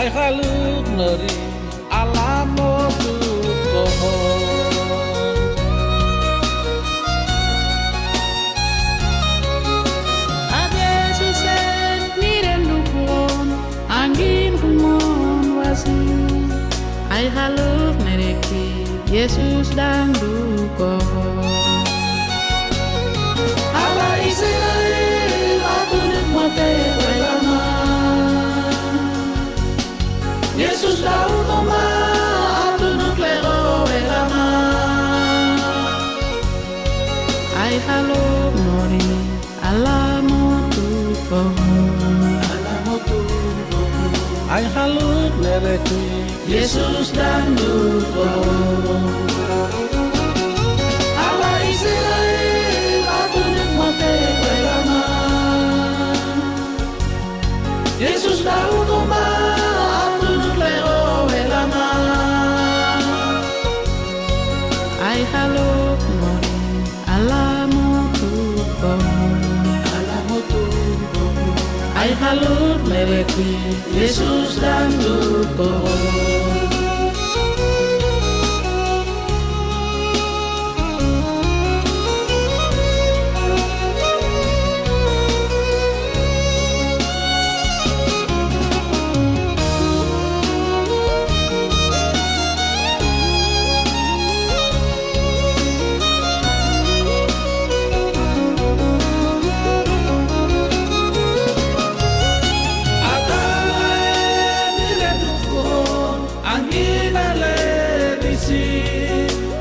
Ai haluk nari alamotu kohon Ay haluk mereki Yesus dan dukohon tukon Alamo tu Ai haluk nereki Yesus dan dukon Ala Israel atunuk mate welama Yesus dau hay calor, me ve aquí, Jesús dando como.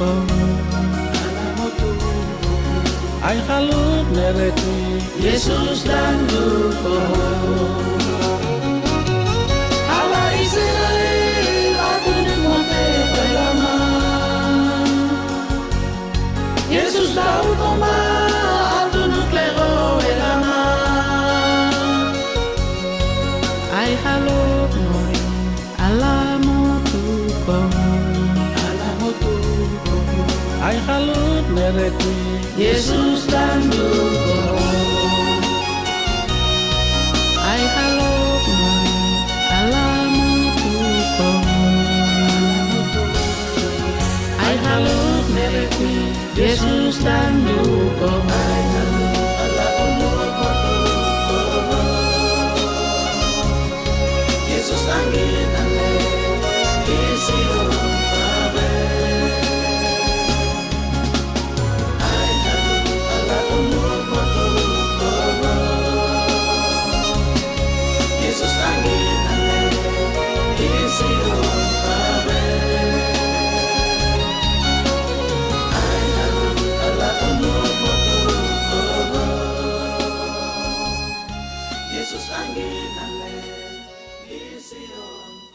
Ai haluk nereki Yesus dan Ala Israel atunuk mate welama Yesus dau toma atunuk lero welama Ai haluk nori alamo tukon Alamo tu Ay halut neretui Yesus dan Dukoh Amen. Vision.